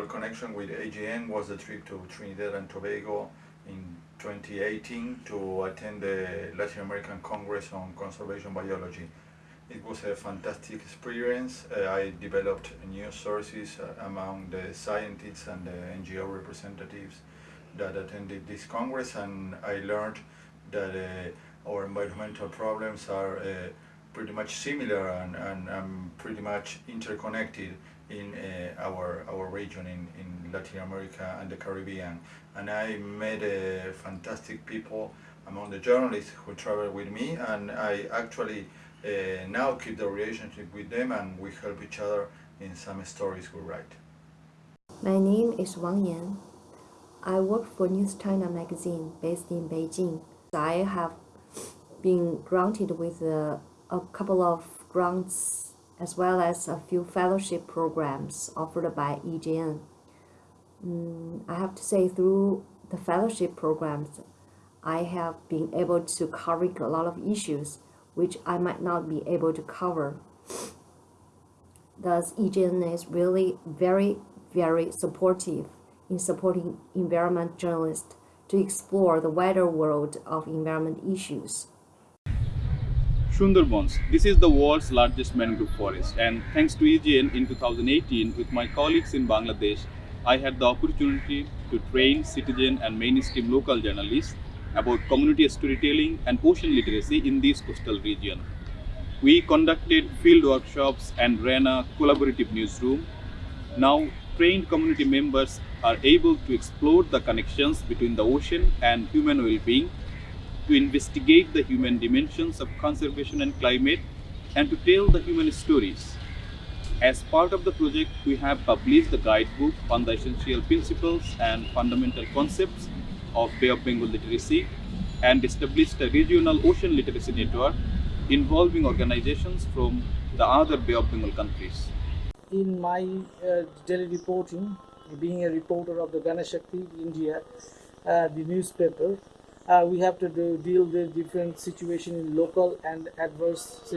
Memorable connection with AGN was a trip to Trinidad and Tobago in 2018 to attend the Latin American Congress on Conservation Biology. It was a fantastic experience. Uh, I developed new sources uh, among the scientists and the NGO representatives that attended this Congress and I learned that uh, our environmental problems are uh, pretty much similar and, and, and, pretty much interconnected in uh, our, our region in, in Latin America and the Caribbean. And I met uh, fantastic people among the journalists who traveled with me and I actually uh, now keep the relationship with them and we help each other in some stories we write. My name is Wang Yan. I work for News China magazine based in Beijing. I have been granted with a, a couple of grants as well as a few fellowship programs offered by EGN. Mm, I have to say through the fellowship programs, I have been able to cover a lot of issues which I might not be able to cover. Thus, EGN is really very, very supportive in supporting environment journalists to explore the wider world of environment issues. Sundarbans. This is the world's largest mangrove forest and thanks to EGN in 2018 with my colleagues in Bangladesh, I had the opportunity to train citizen and mainstream local journalists about community storytelling and ocean literacy in this coastal region. We conducted field workshops and ran a collaborative newsroom. Now, trained community members are able to explore the connections between the ocean and human well-being, to investigate the human dimensions of conservation and climate, and to tell the human stories. As part of the project, we have published the guidebook on the essential principles and fundamental concepts of Bay of Bengal literacy and established a regional ocean literacy network involving organizations from the other Bay of Bengal countries. In my uh, daily reporting, being a reporter of the Ganashakti India, uh, the newspaper, uh, we have to do, deal with different situation in local and adverse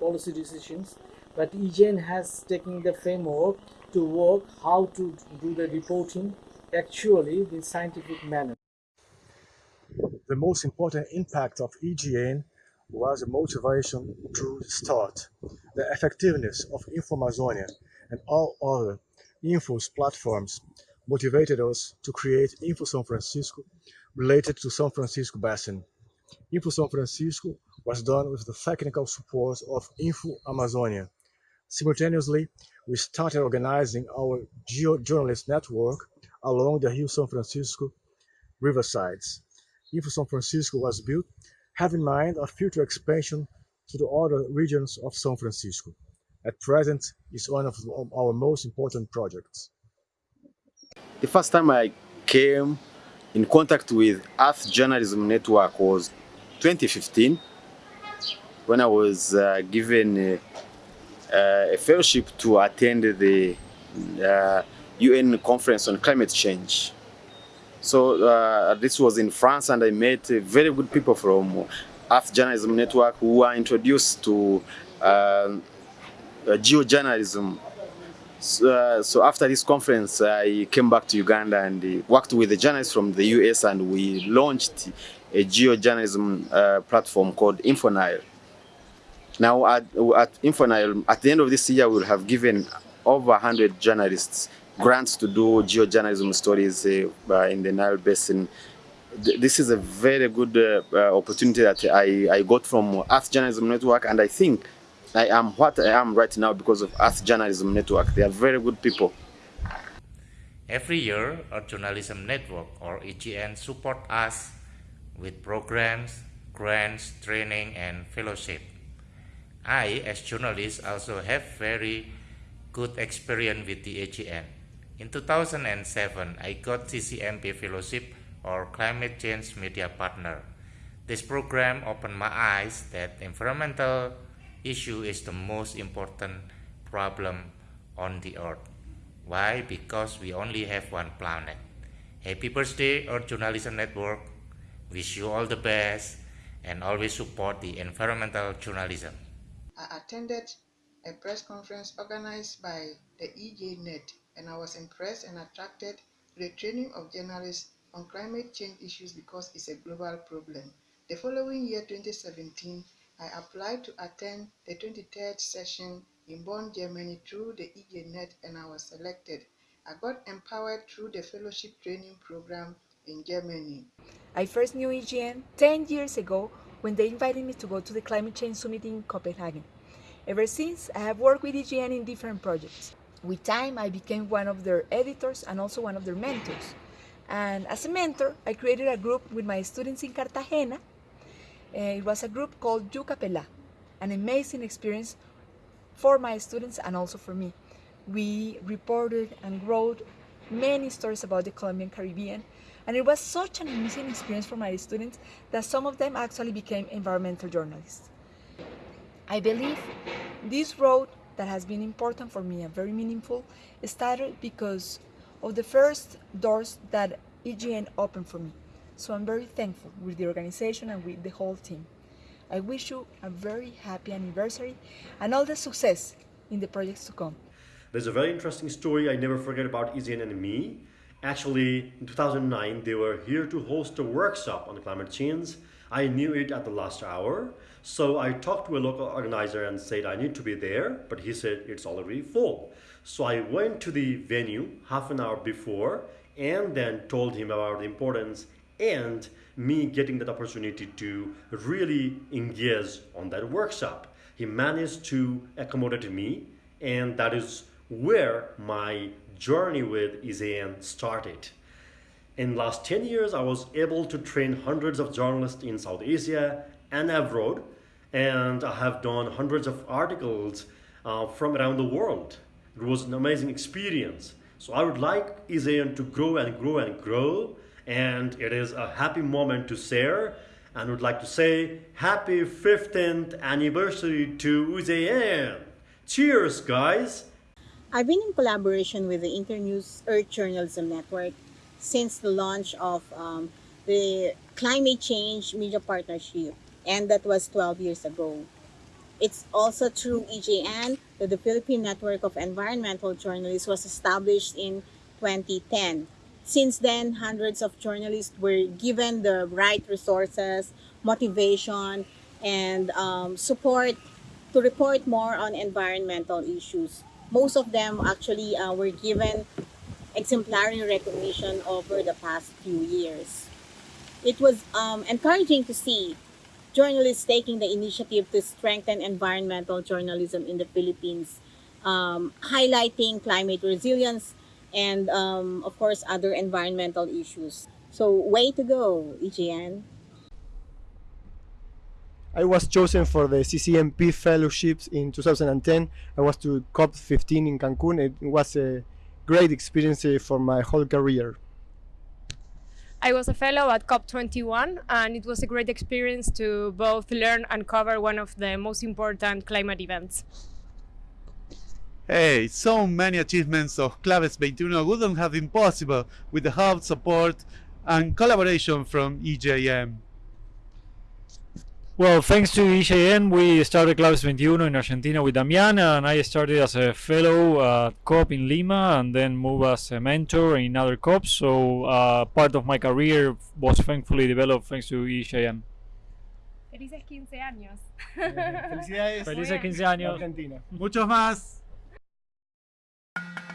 policy decisions. But EGN has taken the framework to work how to do the reporting actually in scientific manner the most important impact of EGN was a motivation to start. The effectiveness of InfoAmazonia and all other infos platforms motivated us to create Info São Francisco related to San Francisco Basin. Info São Francisco was done with the technical support of Info Amazonia. Simultaneously, we started organizing our geo-journalist network along the Rio San Francisco riversides. Info São Francisco was built, have in mind a future expansion to the other regions of San Francisco. At present, it's one of our most important projects. The first time I came in contact with Earth Journalism Network was 2015 when I was uh, given a, uh, a, fellowship to attend the uh, UN conference on climate change. So uh, this was in France and I met very good people from Earth Journalism Network who were introduced to uh, uh geojournalism. So, uh, so, after this conference, I came back to Uganda and uh, worked with the journalists from the US and we launched a geojournalism platform called InfoNile. Now at, at InfoNile, at the end of this year, we'll have given over 100 journalists grants to do geojournalism stories uh, in the Nile Basin. This is a very good uh, uh, opportunity that I, I got from Earth Journalism Network and I think I am what I am right now because of Earth Journalism Network. They are very good people. Every year, Earth Journalism Network or EGN support us with programs, grants, training, and fellowship. I, as journalist, also have very good experience with the EGN. In 2007, I got CCMP Fellowship or Climate Change Media Partner. This program opened my eyes that environmental issue is the most important problem on the earth. Why? Because we only have one planet. Happy birthday Earth Journalism Network. Wish you all the best and always support the environmental journalism. I attended a press conference organized by the EJNet, and I was impressed and attracted to the training of journalists on climate change issues because it's a global problem. The following year, 2017, I applied to attend the 23rd session in Bonn, Germany through the EJNet and I was selected. I got empowered through the fellowship training program in Germany. I first knew EGN 10 years ago when they invited me to go to the Climate Change Summit in Copenhagen. Ever since, I have worked with EGN in different projects. With time, I became one of their editors and also one of their mentors. And as a mentor, I created a group with my students in Cartagena. Uh, it was a group called Yucapela, an amazing experience for my students and also for me. We reported and wrote many stories about the Colombian Caribbean and it was such an amazing experience for my students that some of them actually became environmental journalists. I believe this road that has been important for me and very meaningful started because of the first doors that EGN opened for me. So I'm very thankful with the organization and with the whole team. I wish you a very happy anniversary and all the success in the projects to come. There's a very interesting story I never forget about EGN and me. Actually, in 2009, they were here to host a workshop on climate change. I knew it at the last hour, so I talked to a local organizer and said I need to be there, but he said it's already full. So I went to the venue half an hour before and then told him about the importance and me getting that opportunity to really engage on that workshop. He managed to accommodate me and that is where my journey with EJN started. In last 10 years, I was able to train hundreds of journalists in South Asia and abroad, and I have done hundreds of articles uh, from around the world. It was an amazing experience. So I would like EJN to grow and grow and grow, and it is a happy moment to share, and would like to say happy 15th anniversary to EJN. Cheers, guys! I've been in collaboration with the Internews Earth Journalism Network since the launch of um, the Climate Change Media Partnership, and that was 12 years ago. It's also through EJN that the Philippine Network of Environmental Journalists was established in 2010. Since then, hundreds of journalists were given the right resources, motivation, and um, support to report more on environmental issues most of them actually uh, were given exemplary recognition over the past few years. It was um, encouraging to see journalists taking the initiative to strengthen environmental journalism in the Philippines, um, highlighting climate resilience and, um, of course, other environmental issues. So, way to go, EJN. I was chosen for the CCMP fellowships in 2010. I was to COP15 in Cancun. It was a great experience uh, for my whole career. I was a fellow at COP21 and it was a great experience to both learn and cover one of the most important climate events. Hey, so many achievements of Claves 21 wouldn't have been possible with the help, support and collaboration from EJN. Well, thanks to EJN, we started Claves 21 in Argentina with Damian, and I started as a fellow at COP in Lima, and then moved as a mentor in other COPs. So uh, part of my career was thankfully developed thanks to EJN. Felices 15 años. Felicidades. Felices 15 años. Argentina. Muchos más thank you